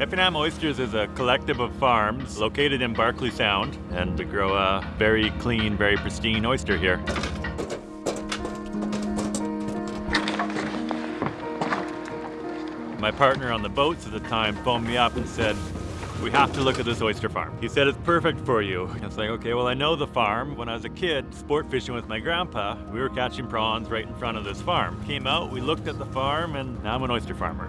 Effingham Oysters is a collective of farms located in Barkley Sound, and we grow a very clean, very pristine oyster here. My partner on the boats at the time phoned me up and said, we have to look at this oyster farm. He said, it's perfect for you. It's like, okay, well, I know the farm. When I was a kid, sport fishing with my grandpa, we were catching prawns right in front of this farm. Came out, we looked at the farm, and now I'm an oyster farmer.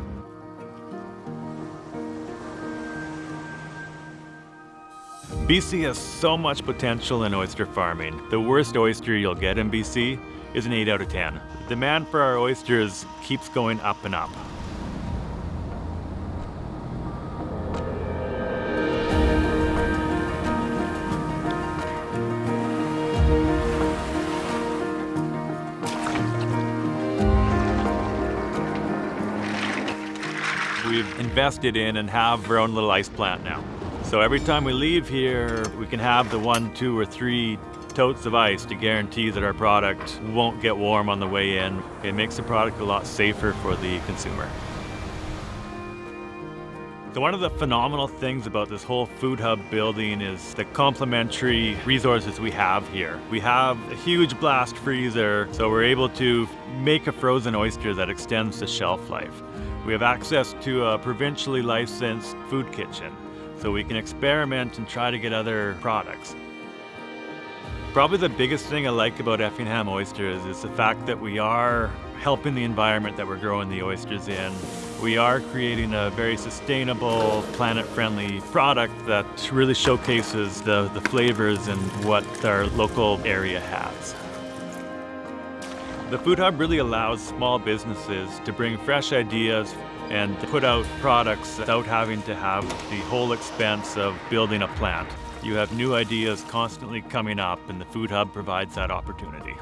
BC has so much potential in oyster farming. The worst oyster you'll get in BC is an 8 out of 10. The demand for our oysters keeps going up and up. We've invested in and have our own little ice plant now. So every time we leave here, we can have the one, two, or three totes of ice to guarantee that our product won't get warm on the way in. It makes the product a lot safer for the consumer. So one of the phenomenal things about this whole food hub building is the complementary resources we have here. We have a huge blast freezer, so we're able to make a frozen oyster that extends the shelf life. We have access to a provincially licensed food kitchen so we can experiment and try to get other products. Probably the biggest thing I like about Effingham Oysters is the fact that we are helping the environment that we're growing the oysters in. We are creating a very sustainable, planet-friendly product that really showcases the, the flavors and what our local area has. The Food Hub really allows small businesses to bring fresh ideas and to put out products without having to have the whole expense of building a plant. You have new ideas constantly coming up and the Food Hub provides that opportunity.